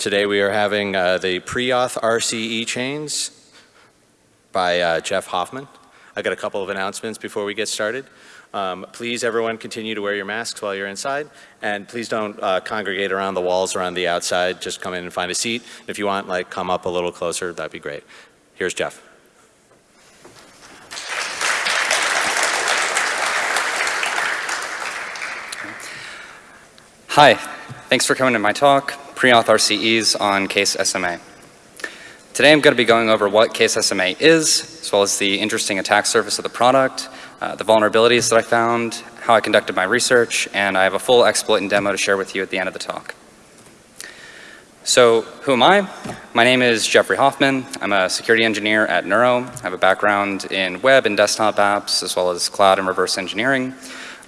Today we are having uh, the pre-auth RCE chains by uh, Jeff Hoffman. I got a couple of announcements before we get started. Um, please everyone continue to wear your masks while you're inside and please don't uh, congregate around the walls or on the outside. Just come in and find a seat. If you want, like come up a little closer, that'd be great. Here's Jeff. Hi, thanks for coming to my talk, Pre-Auth RCEs on Case SMA. Today I'm going to be going over what Case SMA is, as well as the interesting attack surface of the product, uh, the vulnerabilities that I found, how I conducted my research, and I have a full exploit and demo to share with you at the end of the talk. So who am I? My name is Jeffrey Hoffman. I'm a security engineer at Neuro. I have a background in web and desktop apps, as well as cloud and reverse engineering.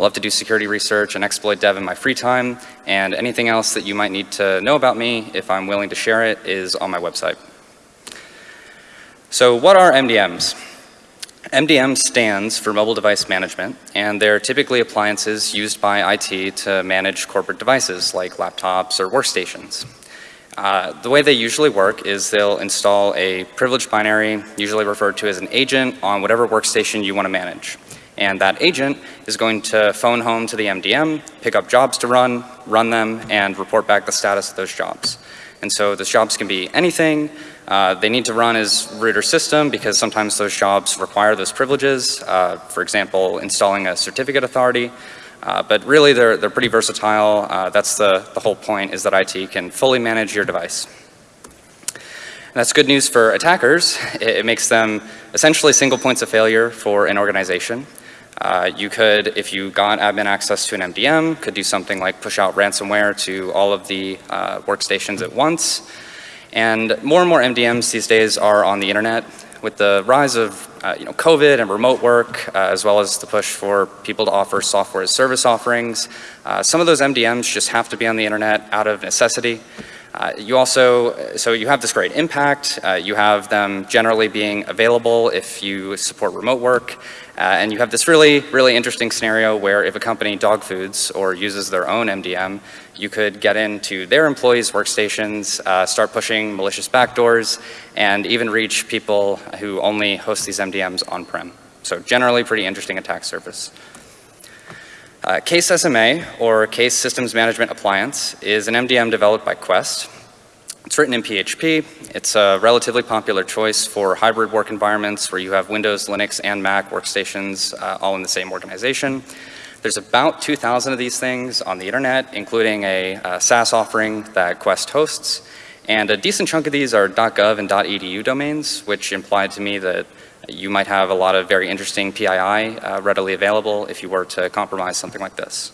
I love to do security research and exploit dev in my free time, and anything else that you might need to know about me, if I'm willing to share it, is on my website. So what are MDMs? MDM stands for Mobile Device Management, and they're typically appliances used by IT to manage corporate devices like laptops or workstations. Uh, the way they usually work is they'll install a privileged binary, usually referred to as an agent, on whatever workstation you want to manage. And that agent is going to phone home to the MDM, pick up jobs to run, run them, and report back the status of those jobs. And so those jobs can be anything. Uh, they need to run as root or system because sometimes those jobs require those privileges. Uh, for example, installing a certificate authority. Uh, but really they're, they're pretty versatile. Uh, that's the, the whole point is that IT can fully manage your device. And that's good news for attackers. It, it makes them essentially single points of failure for an organization. Uh, you could, if you got admin access to an MDM, could do something like push out ransomware to all of the uh, workstations at once. And more and more MDMs these days are on the internet. With the rise of uh, you know, COVID and remote work, uh, as well as the push for people to offer software as service offerings, uh, some of those MDMs just have to be on the internet out of necessity. Uh, you also, so you have this great impact. Uh, you have them generally being available if you support remote work. Uh, and you have this really, really interesting scenario where if a company dog foods or uses their own MDM, you could get into their employees' workstations, uh, start pushing malicious backdoors, and even reach people who only host these MDMs on-prem. So generally pretty interesting attack surface. Uh, Case SMA, or Case Systems Management Appliance, is an MDM developed by Quest. It's written in PHP. It's a relatively popular choice for hybrid work environments where you have Windows, Linux, and Mac workstations uh, all in the same organization. There's about 2,000 of these things on the internet, including a, a SaaS offering that Quest hosts. And a decent chunk of these are .gov and .edu domains, which implied to me that you might have a lot of very interesting PII uh, readily available if you were to compromise something like this.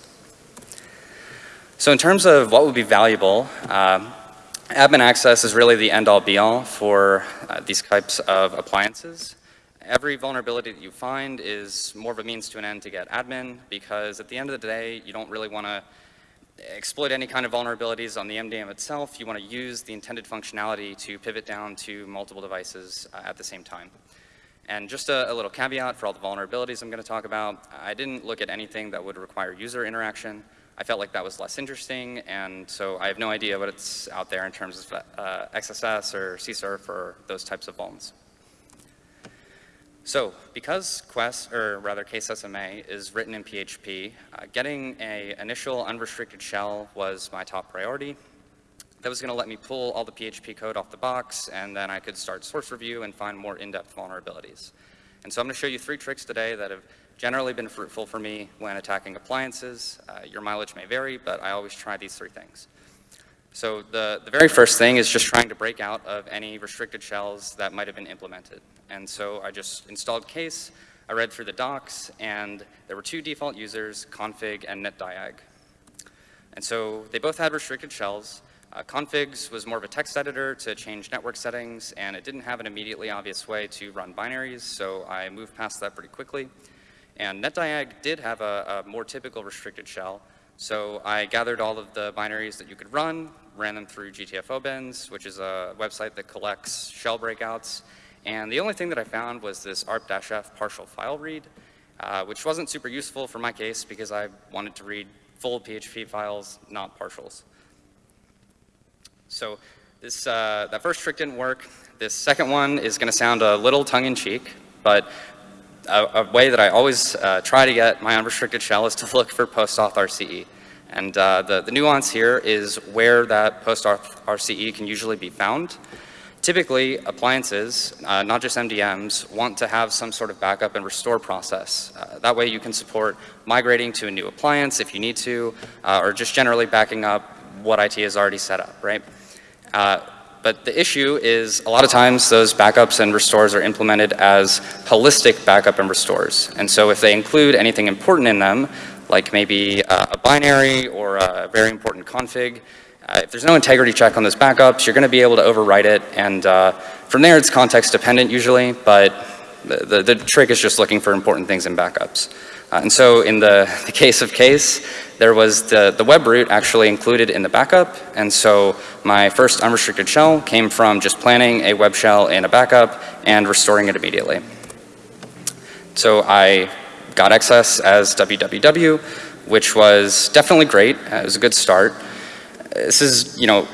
So in terms of what would be valuable, uh, admin access is really the end-all be-all for uh, these types of appliances. Every vulnerability that you find is more of a means to an end to get admin because at the end of the day, you don't really want to exploit any kind of vulnerabilities on the MDM itself. You want to use the intended functionality to pivot down to multiple devices uh, at the same time. And just a, a, little caveat for all the vulnerabilities I'm going to talk about, I didn't look at anything that would require user interaction. I felt like that was less interesting, and so I have no idea what it's out there in terms of uh, XSS or CSRF or those types of vulns. So because Quest, or rather Case SMA, is written in PHP, uh, getting a initial unrestricted shell was my top priority. That was going to let me pull all the PHP code off the box, and then I could start source review and find more in-depth vulnerabilities. And so I'm going to show you three tricks today that have generally been fruitful for me when attacking appliances. Uh, your mileage may vary, but I always try these three things. So the, the very first thing is just trying to break out of any restricted shells that might have been implemented. And so I just installed Case, I read through the docs, and there were two default users, config and netdiag. And so they both had restricted shells, uh, configs was more of a text editor to change network settings, and it didn't have an immediately obvious way to run binaries, so I moved past that pretty quickly. And netdiag did have a, a more typical restricted shell, so I gathered all of the binaries that you could run, ran them through GTFO which is a website that collects shell breakouts, and the only thing that I found was this arp-f partial file read, uh, which wasn't super useful for my case because I wanted to read full PHP files, not partials. So This, uh, that first trick didn't work. This second one is going to sound a little tongue-in-cheek, but a, a, way that I always uh, try to get my unrestricted shell is to look for post-auth RCE. And uh, the, the nuance here is where that post-auth RCE can usually be found. Typically, appliances, uh, not just MDMs, want to have some sort of backup and restore process. Uh, that way you can support migrating to a new appliance if you need to, uh, or just generally backing up what IT has already set up, right? Uh, but the issue is a lot of times those backups and restores are implemented as holistic backup and restores. And so if they include anything important in them, like maybe uh, a binary or a very important config, uh, if there's no integrity check on those backups, you're going to be able to overwrite it. And uh, from there, it's context dependent usually, but the, the, the, trick is just looking for important things in backups. Uh, and so in the, the, case of case, there was the, the web root actually included in the backup. And so my first unrestricted shell came from just planning a web shell in a backup and restoring it immediately. So I got access as www, which was definitely great. It was a good start this is, you know,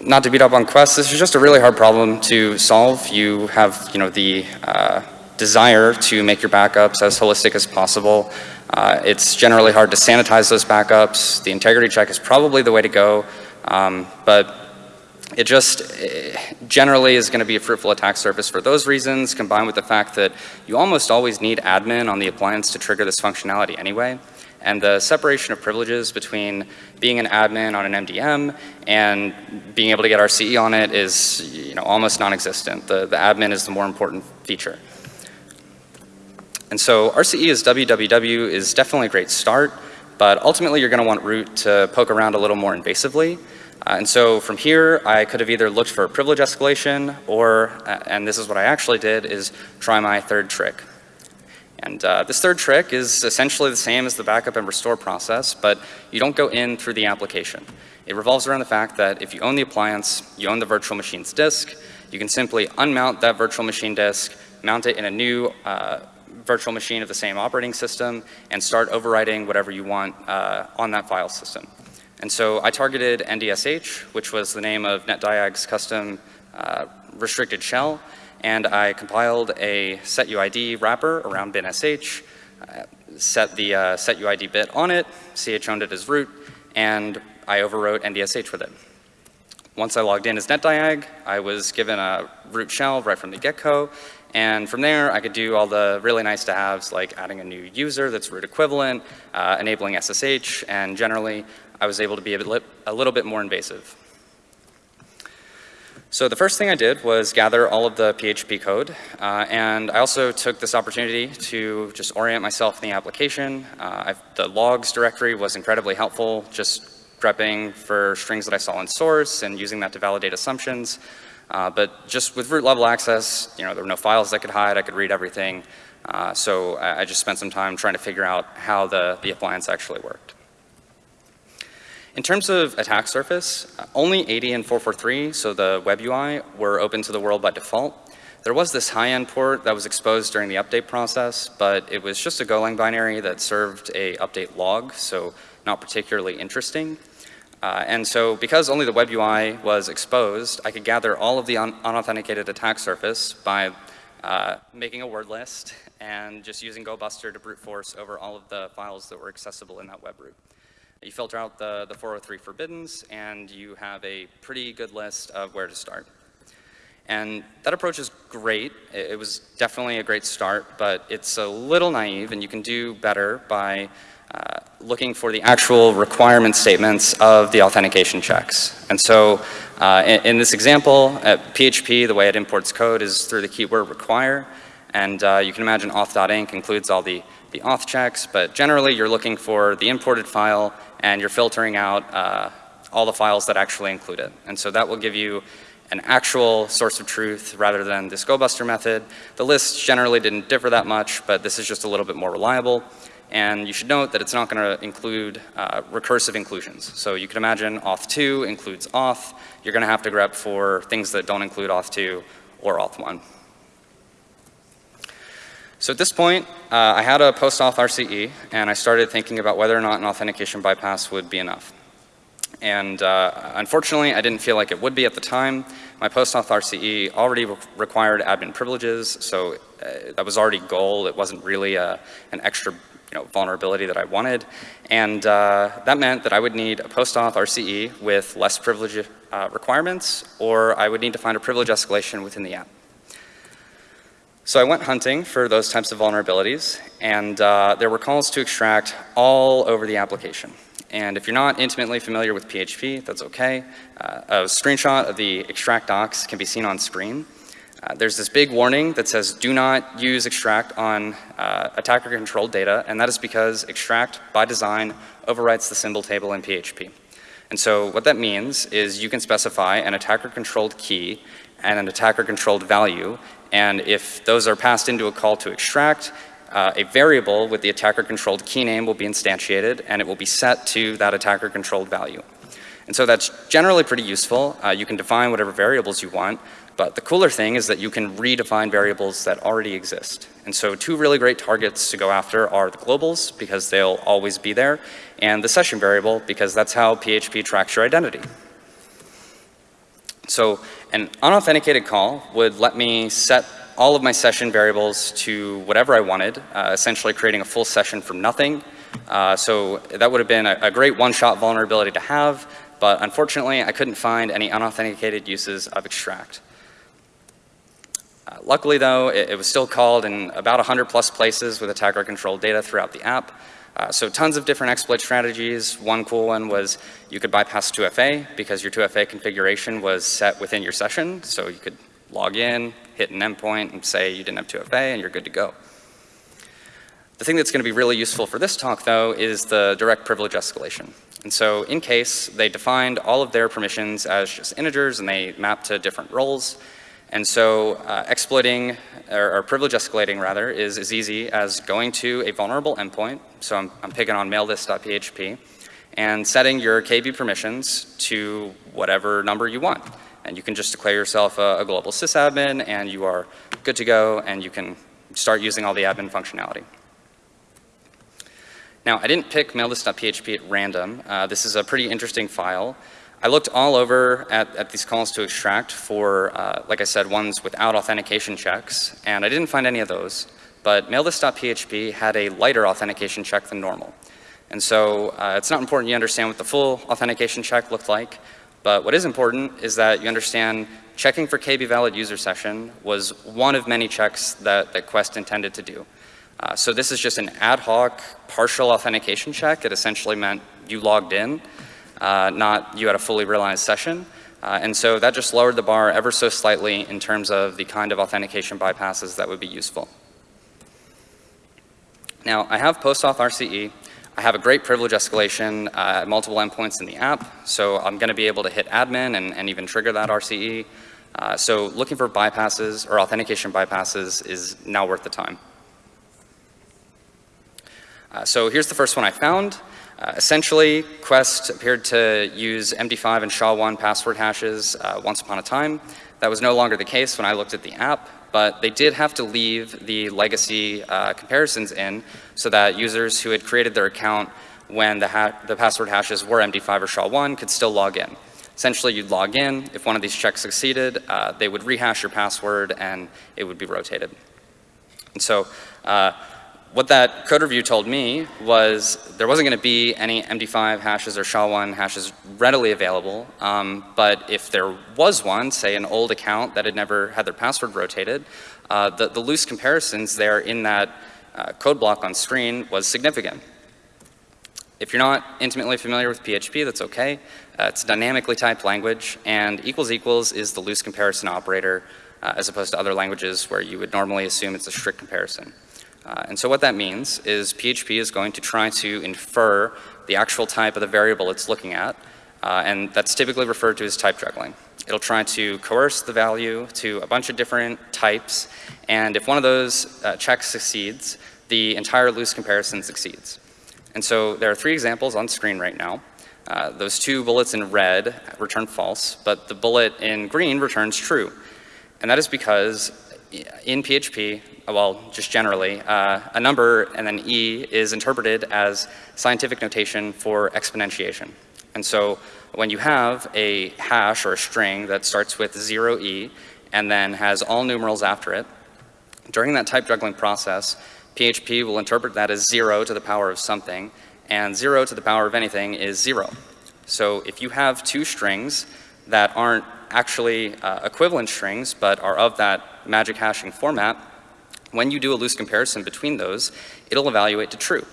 not to beat up on Quest, this is just a really hard problem to solve. You have, you know, the uh, desire to make your backups as holistic as possible. Uh, it's generally hard to sanitize those backups. The integrity check is probably the way to go, um, but it just it eh, generally is going to be a fruitful attack surface for those reasons, combined with the fact that you almost always need admin on the appliance to trigger this functionality anyway. And the separation of privileges between being an admin on an MDM and being able to get RCE on it is you know, almost non-existent. The, the admin is the more important feature. And so RCE is www is definitely a great start, but ultimately you're going to want root to poke around a little more invasively. Uh, and so from here, I could have either looked for privilege escalation or, uh, and this is what I actually did, is try my third trick. And uh, this third trick is essentially the same as the backup and restore process, but you don't go in through the application. It revolves around the fact that if you own the appliance, you own the virtual machine's disk, you can simply unmount that virtual machine disk, mount it in a new uh, virtual machine of the same operating system, and start overwriting whatever you want uh, on that file system. And so I targeted NDSH, which was the name of NetDiag's custom uh, restricted shell, and I compiled a setuid wrapper around binsh, uh, set the uh, setuid bit on it, ch owned it as root, and I overwrote NDSH with it. Once I logged in as NetDiag, I was given a root shell right from the get-go, and from there, I could do all the really nice to haves like adding a new user that's root equivalent, uh, enabling SSH, and generally, I was able to be a, bit, a little bit more invasive. So the first thing I did was gather all of the PHP code, uh, and I also took this opportunity to just orient myself in the application. Uh, the logs directory was incredibly helpful, just grepping for strings that I saw in source and using that to validate assumptions. Uh, but just with root level access, you know, there were no files I could hide, I could read everything. Uh, so I, I just spent some time trying to figure out how the, the appliance actually worked. In terms of attack surface, only 80 and 443, so the web UI, were open to the world by default. There was this high-end port that was exposed during the update process, but it was just a Golang binary that served a update log, so not particularly interesting. Uh, and so because only the web UI was exposed, I could gather all of the un unauthenticated attack surface by uh, making a word list and just using GoBuster to brute force over all of the files that were accessible in that web root. You filter out the, the 403 forbiddens, and you have a pretty good list of where to start. And that approach is great. It was definitely a great start, but it's a little naive, and you can do better by uh, looking for the actual requirement statements of the authentication checks. And so uh, in, in, this example, at PHP, the way it imports code is through the keyword require. And uh, you can imagine auth.inc includes all the, the auth checks, but generally you're looking for the imported file and you're filtering out uh, all the files that actually include it. And so that will give you an actual source of truth rather than this GoBuster method. The lists generally didn't differ that much, but this is just a little bit more reliable. And you should note that it's not going to include uh, recursive inclusions. So you can imagine auth2 includes auth. You're going to have to grep for things that don't include auth2 or auth1. So at this point, uh, I had a post-auth RCE, and I started thinking about whether or not an authentication bypass would be enough. And uh, unfortunately, I didn't feel like it would be at the time. My post-auth RCE already re- required admin privileges, so uh, that was already goal. It wasn't really a, an extra you know, vulnerability that I wanted. And uh, that meant that I would need a post-auth RCE with less privilege uh, requirements, or I would need to find a privilege escalation within the app. So I went hunting for those types of vulnerabilities, and uh, there were calls to extract all over the application. And if you're not intimately familiar with PHP, that's okay. Uh, a screenshot of the extract docs can be seen on screen. Uh, there's this big warning that says do not use extract on uh, attacker-controlled data, and that is because extract, by design, overwrites the symbol table in PHP. And so what that means is you can specify an attacker-controlled key and an attacker-controlled value, and if those are passed into a call to extract, uh, a variable with the attacker-controlled key name will be instantiated, and it will be set to that attacker-controlled value. And so that's generally pretty useful. Uh, you can define whatever variables you want, but the cooler thing is that you can redefine variables that already exist. And so two really great targets to go after are the globals, because they'll always be there, and the session variable, because that's how PHP tracks your identity. So an unauthenticated call would let me set all of my session variables to whatever I wanted, uh, essentially creating a full session from nothing. Uh, so that would have been a, a great one-shot vulnerability to have, but unfortunately I couldn't find any unauthenticated uses of extract. Luckily though, it, it, was still called in about 100 plus places with attacker controlled data throughout the app. Uh, so tons of different exploit strategies. One cool one was you could bypass 2FA because your 2FA configuration was set within your session. So you could log in, hit an endpoint and say you didn't have 2FA and you're good to go. The thing that's going to be really useful for this talk though is the direct privilege escalation. And so in case they defined all of their permissions as just integers and they mapped to different roles, and so uh, exploiting, or, or, privilege escalating rather, is as easy as going to a vulnerable endpoint, so I'm, I'm picking on maillist.php, and setting your KB permissions to whatever number you want. And you can just declare yourself a, a global sysadmin and you are good to go and you can start using all the admin functionality. Now, I didn't pick maillist.php at random. Uh, this is a pretty interesting file. I looked all over at, at these calls to extract for, uh, like I said, ones without authentication checks, and I didn't find any of those. But mailthis.php had a lighter authentication check than normal. And so uh, it's not important you understand what the full authentication check looked like, but what is important is that you understand checking for KB valid user session was one of many checks that, that Quest intended to do. Uh, so this is just an ad hoc partial authentication check. It essentially meant you logged in, uh, not you had a fully realized session. Uh, and so that just lowered the bar ever so slightly in terms of the kind of authentication bypasses that would be useful. Now, I have post-auth RCE. I have a great privilege escalation uh, at multiple endpoints in the app, so I'm going to be able to hit admin and, and even trigger that RCE. Uh, so looking for bypasses or authentication bypasses is now worth the time. Uh, so here's the first one I found. Uh, essentially, Quest appeared to use MD5 and SHA-1 password hashes uh, once upon a time. That was no longer the case when I looked at the app but they did have to leave the legacy uh, comparisons in so that users who had created their account when the, the password hashes were MD5 or SHA-1 could still log in. Essentially, you'd log in. If one of these checks succeeded, uh, they would rehash your password and it would be rotated. And so uh, what that code review told me was there wasn't going to be any MD5 hashes or SHA-1 hashes readily available, um, but if there was one, say an old account that had never had their password rotated, uh, the, the, loose comparisons there in that uh, code block on screen was significant. If you're not intimately familiar with PHP, that's okay. Uh, it's a dynamically typed language, and equals equals is the loose comparison operator uh, as opposed to other languages where you would normally assume it's a strict comparison. Uh, and so what that means is PHP is going to try to infer the actual type of the variable it's looking at, uh, and that's typically referred to as type juggling. It'll try to coerce the value to a bunch of different types, and if one of those uh, checks succeeds, the entire loose comparison succeeds. And so there are three examples on screen right now. Uh, those two bullets in red return false, but the bullet in green returns true. And that is because in PHP, well, just generally, uh, a number and then E is interpreted as scientific notation for exponentiation. And so when you have a hash or a string that starts with 0e and then has all numerals after it, during that type juggling process, PHP will interpret that as 0 to the power of something, and 0 to the power of anything is 0. So if you have two strings that aren't actually uh, equivalent strings but are of that magic hashing format, when you do a loose comparison between those, it'll evaluate to true.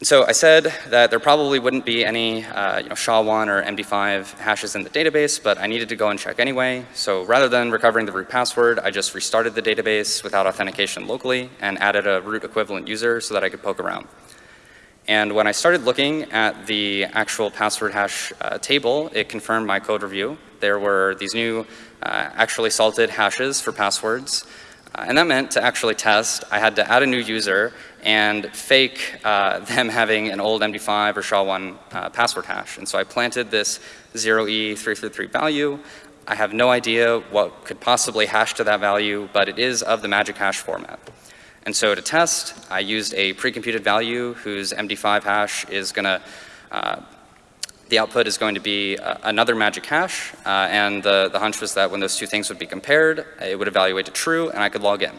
And so I said that there probably wouldn't be any uh, you know, SHA-1 or MD5 hashes in the database, but I needed to go and check anyway. So rather than recovering the root password, I just restarted the database without authentication locally and added a root equivalent user so that I could poke around. And when I started looking at the actual password hash uh, table, it confirmed my code review. There were these new uh, actually salted hashes for passwords. Uh, and that meant to actually test, I had to add a new user and fake uh, them having an old MD5 or SHA-1 uh, password hash. And so I planted this 0E333 value. I have no idea what could possibly hash to that value, but it is of the magic hash format. And so to test, I used a pre-computed value whose MD5 hash is going to, uh, the output is going to be uh, another magic hash, uh, and the, the hunch was that when those two things would be compared, it would evaluate to true, and I could log in.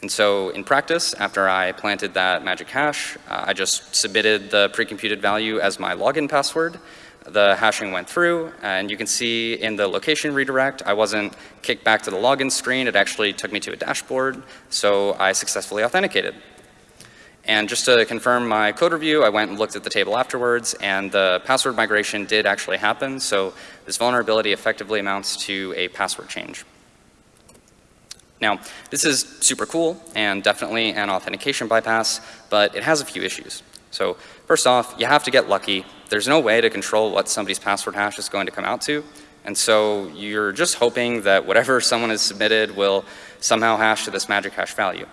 And so in practice, after I planted that magic hash, uh, I just submitted the pre-computed value as my login password. The hashing went through, and you can see in the location redirect, I wasn't kicked back to the login screen. It actually took me to a dashboard, so I successfully authenticated. And just to confirm my code review, I went and looked at the table afterwards, and the password migration did actually happen. So this vulnerability effectively amounts to a password change. Now, this is super cool and definitely an authentication bypass, but it has a few issues. So first off, you have to get lucky. There's no way to control what somebody's password hash is going to come out to. And so you're just hoping that whatever someone has submitted will somehow hash to this magic hash value.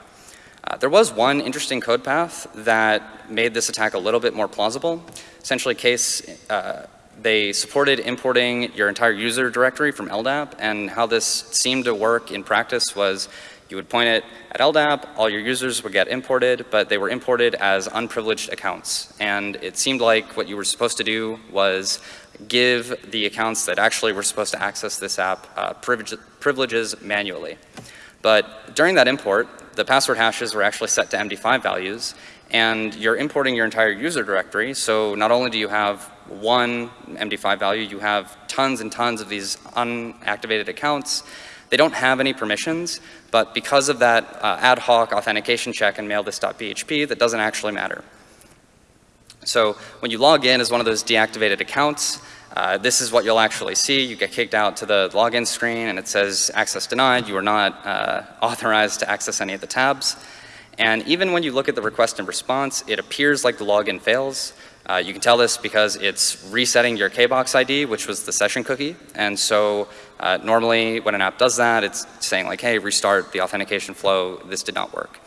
Uh, there was one interesting code path that made this attack a little bit more plausible. Essentially, case uh, they supported importing your entire user directory from LDAP, and how this seemed to work in practice was you would point it at LDAP, all your users would get imported, but they were imported as unprivileged accounts. And it seemed like what you were supposed to do was give the accounts that actually were supposed to access this app uh, privilege, privileges manually. But during that import, the password hashes were actually set to MD5 values, and you're importing your entire user directory, so not only do you have one MD5 value, you have tons and tons of these unactivated accounts. They don't have any permissions, but because of that uh, ad hoc authentication check in mailthis.php, that doesn't actually matter. So when you log in as one of those deactivated accounts, uh, this is what you'll actually see. You get kicked out to the login screen and it says access denied. You are not uh, authorized to access any of the tabs. And even when you look at the request and response, it appears like the login fails. Uh, you can tell this because it's resetting your KBox ID, which was the session cookie. And so uh, normally when an app does that, it's saying like, hey, restart the authentication flow. This did not work.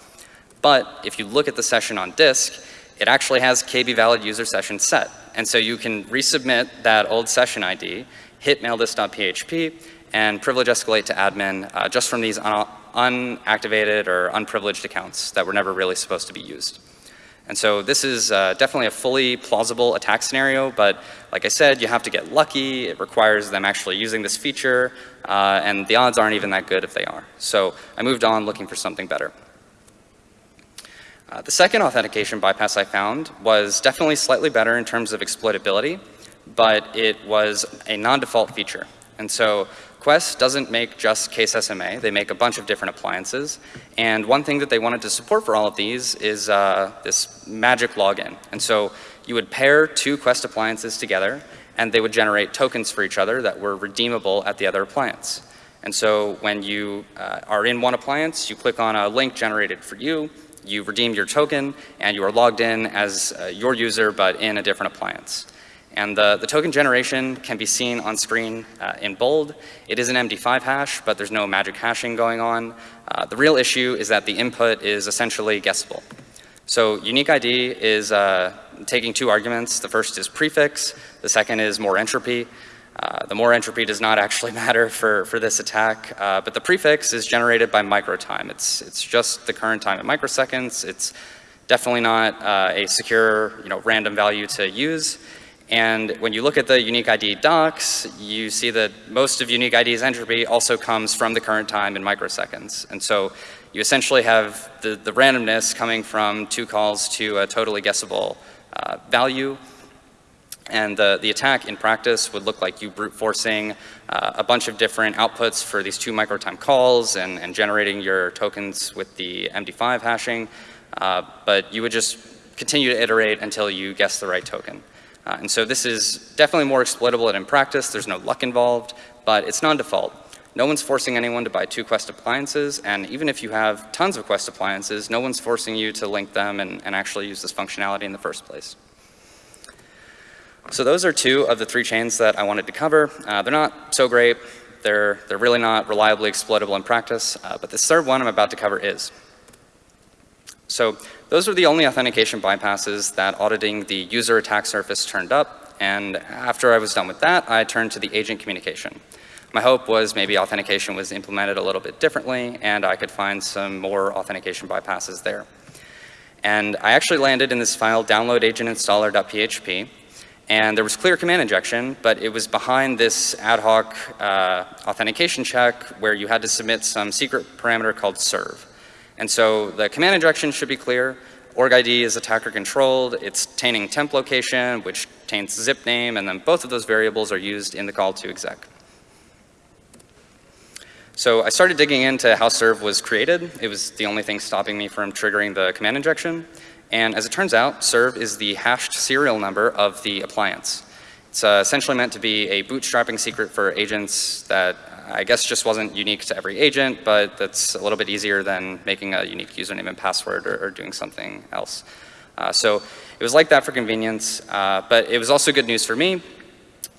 But if you look at the session on disk, it actually has KB valid user session set. And so you can resubmit that old session ID, hit mailthis.php, and privilege escalate to admin uh, just from these un unactivated or unprivileged accounts that were never really supposed to be used. And so this is uh, definitely a fully plausible attack scenario, but like I said, you have to get lucky. It requires them actually using this feature, uh, and the odds aren't even that good if they are. So I moved on looking for something better. Uh, the second authentication bypass I found was definitely slightly better in terms of exploitability, but it was a non-default feature. And so Quest doesn't make just case SMA. They make a bunch of different appliances. And one thing that they wanted to support for all of these is uh, this magic login. And so you would pair two Quest appliances together and they would generate tokens for each other that were redeemable at the other appliance. And so when you uh, are in one appliance, you click on a link generated for you, you redeem your token, and you are logged in as uh, your user but in a different appliance. And the, the token generation can be seen on screen uh, in bold. It is an MD5 hash, but there's no magic hashing going on. Uh, the real issue is that the input is essentially guessable. So unique ID is uh, taking two arguments. The first is prefix. The second is more entropy. Uh, the more entropy does not actually matter for, for this attack, uh, but the prefix is generated by microtime. It's, it's just the current time in microseconds. It's definitely not uh, a secure, you know, random value to use. And when you look at the unique ID docs, you see that most of unique ID's entropy also comes from the current time in microseconds. And so you essentially have the, the randomness coming from two calls to a totally guessable uh, value. And the, the attack in practice would look like you brute forcing uh, a bunch of different outputs for these two microtime calls and, and generating your tokens with the MD5 hashing. Uh, but you would just continue to iterate until you guess the right token. Uh, and so this is definitely more exploitable than in practice. There's no luck involved, but it's non-default. No one's forcing anyone to buy two Quest appliances, and even if you have tons of Quest appliances, no one's forcing you to link them and, and actually use this functionality in the first place. So those are two of the three chains that I wanted to cover. Uh, they're not so great. They're, they're really not reliably exploitable in practice, uh, but this third one I'm about to cover is. So those are the only authentication bypasses that auditing the user attack surface turned up, and after I was done with that, I turned to the agent communication. My hope was maybe authentication was implemented a little bit differently, and I could find some more authentication bypasses there. And I actually landed in this file, downloadagentinstaller.php, and there was clear command injection, but it was behind this ad hoc uh, authentication check where you had to submit some secret parameter called serve. And so the command injection should be clear. Org ID is attacker controlled. It's tainting temp location, which taints zip name, and then both of those variables are used in the call to exec. So I started digging into how serve was created. It was the only thing stopping me from triggering the command injection. And as it turns out, serve is the hashed serial number of the appliance. It's uh, essentially meant to be a bootstrapping secret for agents that I guess just wasn't unique to every agent, but that's a little bit easier than making a unique username and password or, or doing something else. Uh, so it was like that for convenience, uh, but it was also good news for me.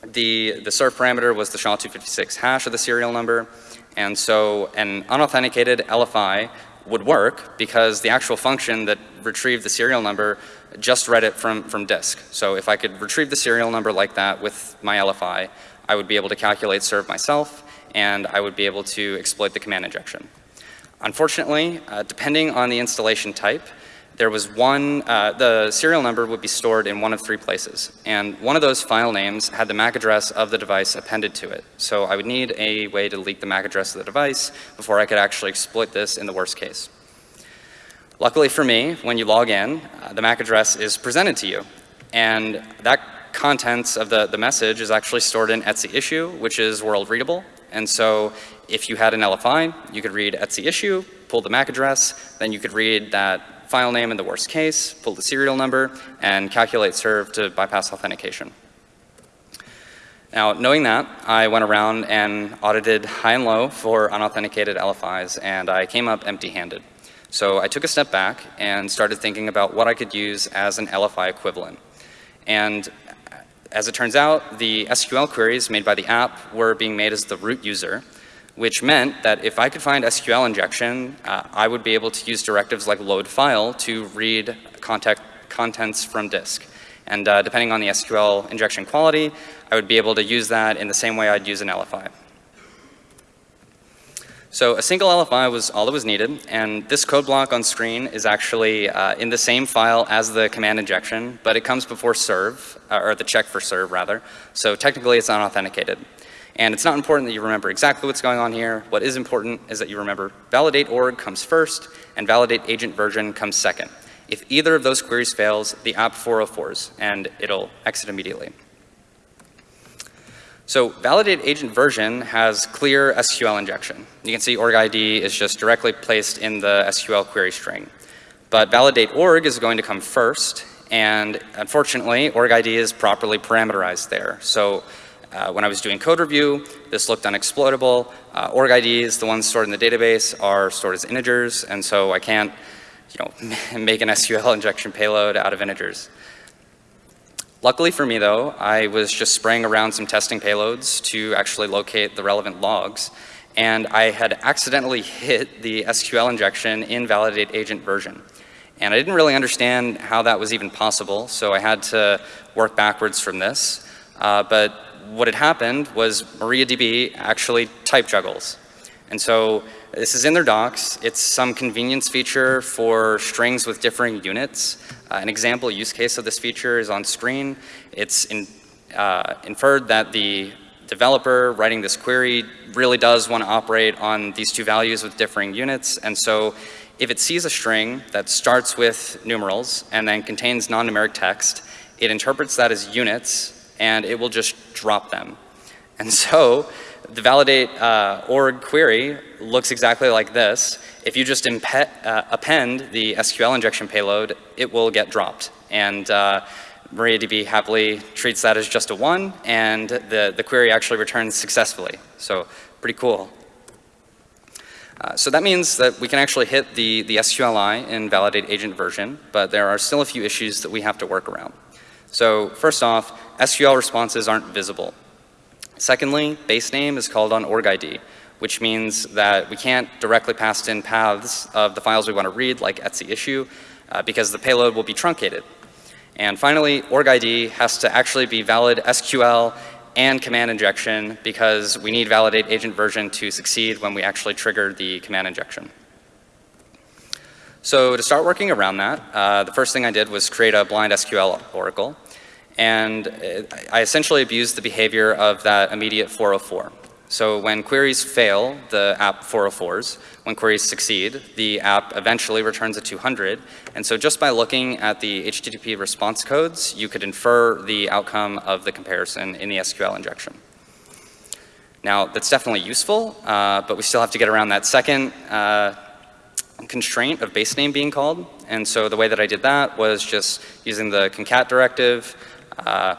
The, the serve parameter was the SHA-256 hash of the serial number, and so an unauthenticated LFI would work because the actual function that retrieved the serial number just read it from, from disk. So if I could retrieve the serial number like that with my LFI, I would be able to calculate serve myself and I would be able to exploit the command injection. Unfortunately, uh, depending on the installation type, there was one, uh, the serial number would be stored in one of three places. And one of those file names had the MAC address of the device appended to it. So I would need a way to leak the MAC address of the device before I could actually exploit this in the worst case. Luckily for me, when you log in, uh, the MAC address is presented to you. And that contents of the, the message is actually stored in etc issue, which is world readable. And so if you had an LFI, you could read etc issue, pull the MAC address, then you could read that file name in the worst case, pull the serial number, and calculate serve to bypass authentication. Now, knowing that, I went around and audited high and low for unauthenticated LFIs, and I came up empty-handed. So I took a step back and started thinking about what I could use as an LFI equivalent. And as it turns out, the SQL queries made by the app were being made as the root user, which meant that if I could find SQL injection, uh, I would be able to use directives like load file to read contact contents from disk. And uh, depending on the SQL injection quality, I would be able to use that in the same way I'd use an LFI. So a single LFI was all that was needed, and this code block on screen is actually uh, in the same file as the command injection, but it comes before serve, uh, or the check for serve rather. So technically it's unauthenticated. And it's not important that you remember exactly what's going on here. What is important is that you remember validate org comes first and validate agent version comes second. If either of those queries fails, the app 404s and it'll exit immediately. So validate agent version has clear SQL injection. You can see org ID is just directly placed in the SQL query string. But validate org is going to come first and unfortunately org ID is properly parameterized there. So uh, when I was doing code review, this looked unexploitable. Uh, org IDs, the ones stored in the database, are stored as integers, and so I can't you know, make an SQL injection payload out of integers. Luckily for me though, I was just spraying around some testing payloads to actually locate the relevant logs. And I had accidentally hit the SQL injection in validate agent version. And I didn't really understand how that was even possible, so I had to work backwards from this. Uh, but what had happened was MariaDB actually type juggles. And so this is in their docs. It's some convenience feature for strings with differing units. Uh, an example use case of this feature is on screen. It's in uh, inferred that the developer writing this query really does want to operate on these two values with differing units. And so if it sees a string that starts with numerals and then contains non-numeric text, it interprets that as units and it will just drop them. And so the validate uh, org query looks exactly like this. If you just uh, append the SQL injection payload, it will get dropped. And uh, MariaDB happily treats that as just a one, and the, the query actually returns successfully. So pretty cool. Uh, so that means that we can actually hit the, the SQLI in validate agent version, but there are still a few issues that we have to work around. So first off, SQL responses aren't visible. Secondly, base name is called on org ID, which means that we can't directly pass in paths of the files we want to read, like etsy issue, uh, because the payload will be truncated. And finally, org ID has to actually be valid SQL and command injection because we need validate agent version to succeed when we actually trigger the command injection. So to start working around that, uh, the first thing I did was create a blind SQL oracle. And I essentially abused the behavior of that immediate 404. So when queries fail, the app 404s. When queries succeed, the app eventually returns a 200. And so just by looking at the HTTP response codes, you could infer the outcome of the comparison in the SQL injection. Now, that's definitely useful, uh, but we still have to get around that second uh, constraint of base name being called. And so the way that I did that was just using the concat directive, uh,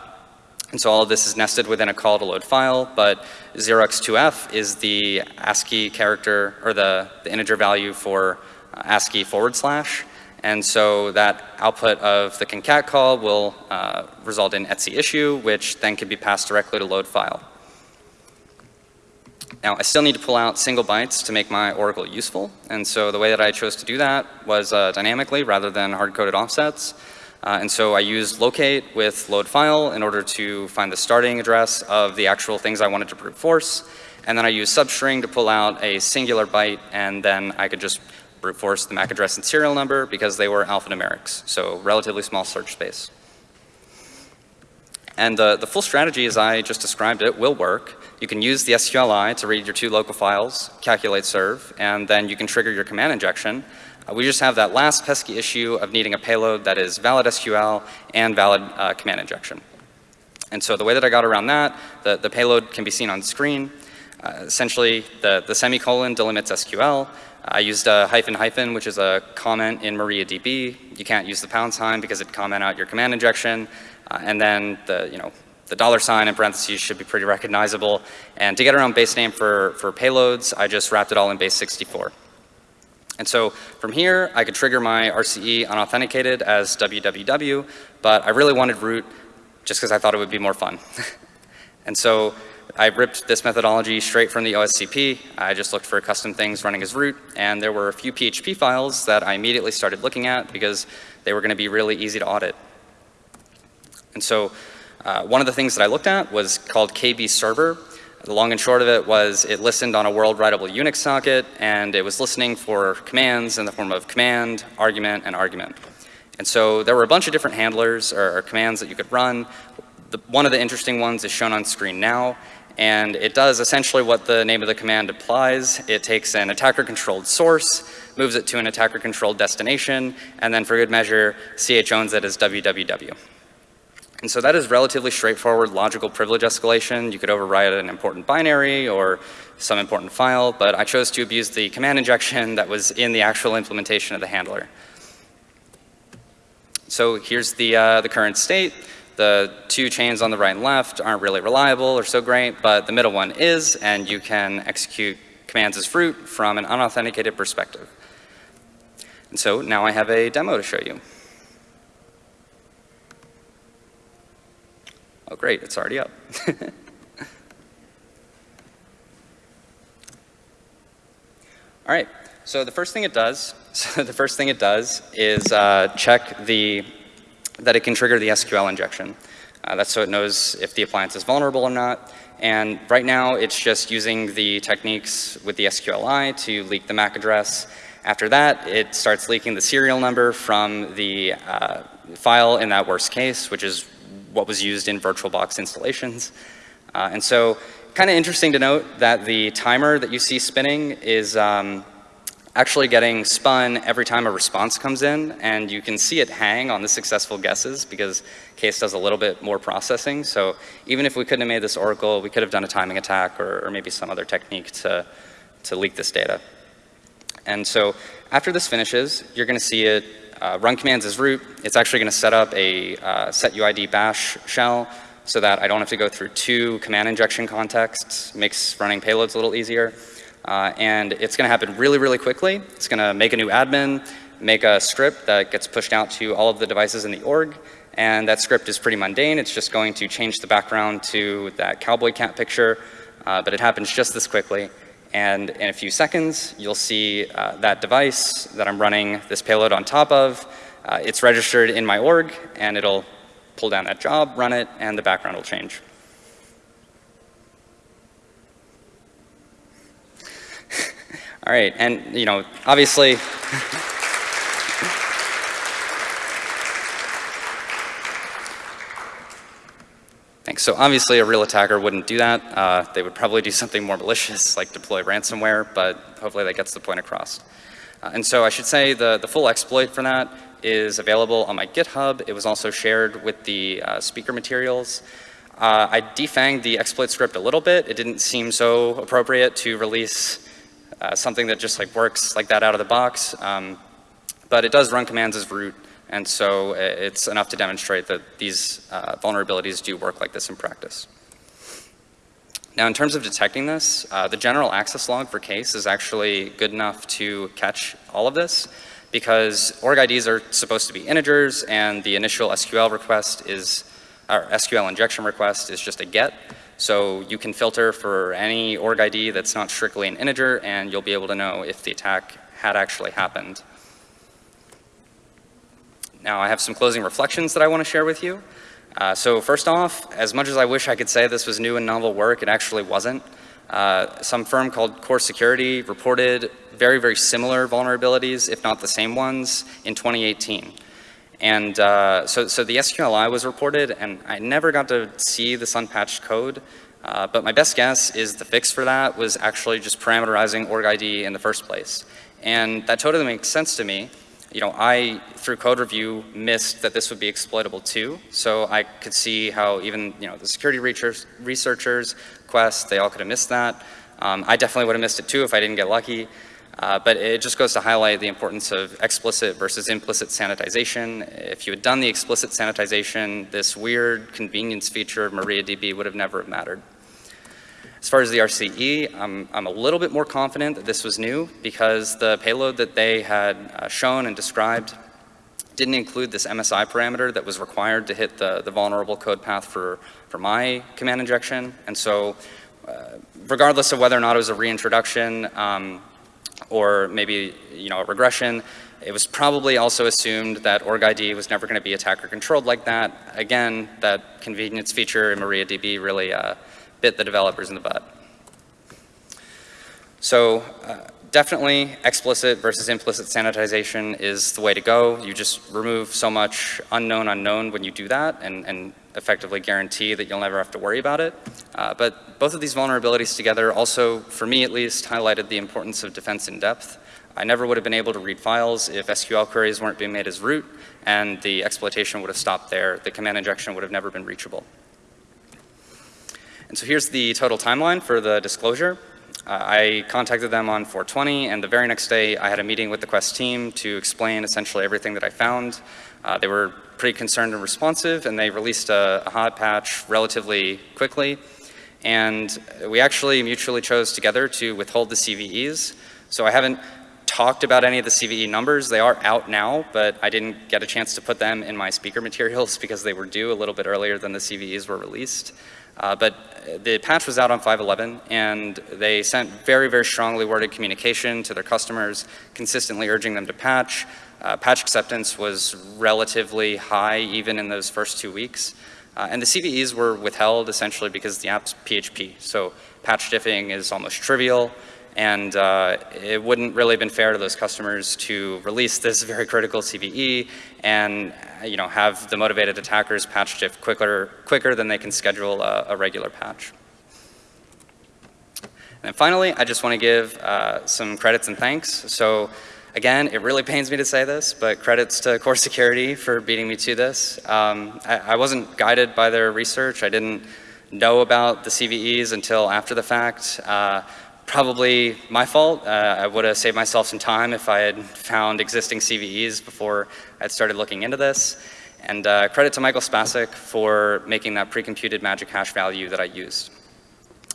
and so all of this is nested within a call to load file, but 0x2f is the ASCII character or the, the integer value for uh, ASCII forward slash. And so that output of the concat call will uh, result in Etsy issue, which then can be passed directly to load file. Now, I still need to pull out single bytes to make my Oracle useful. And so the way that I chose to do that was uh, dynamically rather than hard-coded offsets. Uh, and so I used locate with load file in order to find the starting address of the actual things I wanted to brute force. And then I used substring to pull out a singular byte and then I could just brute force the MAC address and serial number because they were alphanumerics, so relatively small search space. And the, the full strategy as I just described it will work. You can use the SQLI to read your two local files, calculate serve, and then you can trigger your command injection uh, we just have that last pesky issue of needing a payload that is valid SQL and valid uh, command injection. And so the way that I got around that, the, the payload can be seen on screen. Uh, essentially, the, the semicolon delimits SQL. I used a hyphen hyphen, which is a comment in MariaDB. You can't use the pound sign because it comment out your command injection. Uh, and then the, you know, the dollar sign in parentheses should be pretty recognizable. And to get around base name for, for payloads, I just wrapped it all in base 64. And so from here, I could trigger my RCE unauthenticated as www, but I really wanted root just because I thought it would be more fun. and so I ripped this methodology straight from the OSCP. I just looked for custom things running as root, and there were a few PHP files that I immediately started looking at because they were going to be really easy to audit. And so uh, one of the things that I looked at was called KB server. The long and short of it was it listened on a world writable Unix socket and it was listening for commands in the form of command, argument, and argument. And so there were a bunch of different handlers or, or commands that you could run. The, one of the interesting ones is shown on screen now and it does essentially what the name of the command implies. It takes an attacker controlled source, moves it to an attacker controlled destination, and then for good measure, ch owns it as www. And so that is relatively straightforward logical privilege escalation. You could override an important binary or some important file, but I chose to abuse the command injection that was in the actual implementation of the handler. So here's the, uh, the current state. The two chains on the right and left aren't really reliable or so great, but the middle one is, and you can execute commands as fruit from an unauthenticated perspective. And so now I have a demo to show you. Oh, great, it's already up. All right, so the first thing it does, so the first thing it does is uh, check the, that it can trigger the SQL injection. Uh, that's so it knows if the appliance is vulnerable or not. And right now, it's just using the techniques with the SQLI to leak the MAC address. After that, it starts leaking the serial number from the uh, file in that worst case, which is what was used in VirtualBox installations. Uh, and so kind of interesting to note that the timer that you see spinning is um, actually getting spun every time a response comes in, and you can see it hang on the successful guesses because Case does a little bit more processing. So even if we couldn't have made this Oracle, we could have done a timing attack or, or maybe some other technique to, to leak this data. And so after this finishes, you're going to see it uh, run commands as root. It's actually going to set up a uh, setuid bash shell so that I don't have to go through two command injection contexts, makes running payloads a little easier. Uh, and it's going to happen really, really quickly. It's going to make a new admin, make a script that gets pushed out to all of the devices in the org. And that script is pretty mundane. It's just going to change the background to that cowboy cat picture. Uh, but it happens just this quickly. And in a few seconds, you'll see uh, that device that I'm running this payload on top of. Uh, it's registered in my org, and it'll pull down that job, run it, and the background will change. All right, and you know, obviously, Thanks. So obviously a real attacker wouldn't do that. Uh, they would probably do something more malicious like deploy ransomware, but hopefully that gets the point across. Uh, and so I should say the, the full exploit for that is available on my GitHub. It was also shared with the uh, speaker materials. Uh, I defanged the exploit script a little bit. It didn't seem so appropriate to release uh, something that just like works like that out of the box. Um, but it does run commands as root, and so uh, it's enough to demonstrate that these uh, vulnerabilities do work like this in practice. Now in terms of detecting this, uh, the general access log for case is actually good enough to catch all of this because org IDs are supposed to be integers and the initial SQL request is, or SQL injection request is just a get. So you can filter for any org ID that's not strictly an integer and you'll be able to know if the attack had actually happened. Now I have some closing reflections that I want to share with you. Uh, so first off, as much as I wish I could say this was new and novel work, it actually wasn't. Uh, some firm called Core Security reported very, very similar vulnerabilities, if not the same ones, in 2018. And uh, so, so the SQLI was reported, and I never got to see this unpatched code. Uh, but my best guess is the fix for that was actually just parameterizing org ID in the first place. And that totally makes sense to me. You know, I, through code review, missed that this would be exploitable too. So I could see how even, you know, the security researchers, Quest, they all could have missed that. Um, I definitely would have missed it too if I didn't get lucky. Uh, but it just goes to highlight the importance of explicit versus implicit sanitization. If you had done the explicit sanitization, this weird convenience feature of MariaDB would have never mattered. As far as the RCE, I'm, I'm a little bit more confident that this was new because the payload that they had uh, shown and described didn't include this MSI parameter that was required to hit the, the vulnerable code path for, for my command injection. And so uh, regardless of whether or not it was a reintroduction, um, or maybe you know a regression. It was probably also assumed that org ID was never going to be attacker controlled like that. Again, that convenience feature in MariaDB really uh, bit the developers in the butt. So uh, definitely explicit versus implicit sanitization is the way to go. You just remove so much unknown unknown when you do that and, and effectively guarantee that you'll never have to worry about it. Uh, but both of these vulnerabilities together also, for me at least, highlighted the importance of defense in depth. I never would have been able to read files if SQL queries weren't being made as root, and the exploitation would have stopped there. The command injection would have never been reachable. And so here's the total timeline for the disclosure. Uh, I contacted them on 420, and the very next day I had a meeting with the Quest team to explain essentially everything that I found. Uh, they were pretty concerned and responsive, and they released a, a hot patch relatively quickly. And we actually mutually chose together to withhold the CVEs. So I haven't talked about any of the CVE numbers. They are out now, but I didn't get a chance to put them in my speaker materials because they were due a little bit earlier than the CVEs were released. Uh, but the patch was out on 5.11 and they sent very, very strongly worded communication to their customers, consistently urging them to patch. Uh, patch acceptance was relatively high even in those first two weeks. Uh, and the CVEs were withheld essentially because the app's PHP. So patch diffing is almost trivial and uh, it wouldn't really have been fair to those customers to release this very critical CVE and uh, you know, have the motivated attackers patch diff quicker, quicker than they can schedule a, a regular patch. And finally, I just want to give uh, some credits and thanks. So again, it really pains me to say this, but credits to Core Security for beating me to this. Um, I, I wasn't guided by their research. I didn't know about the CVEs until after the fact. Uh, probably my fault. Uh, I would have saved myself some time if I had found existing CVEs before I'd started looking into this. And uh, credit to Michael Spasic for making that pre-computed magic hash value that I used.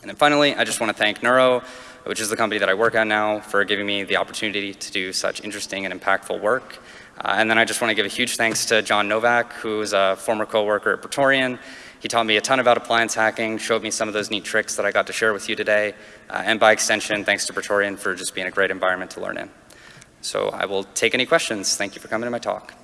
And then finally, I just want to thank Neuro, which is the company that I work at now, for giving me the opportunity to do such interesting and impactful work. Uh, and then I just want to give a huge thanks to John Novak, who's a former coworker at Praetorian. He taught me a ton about appliance hacking, showed me some of those neat tricks that I got to share with you today. Uh, and by extension, thanks to Praetorian for just being a great environment to learn in. So I will take any questions. Thank you for coming to my talk.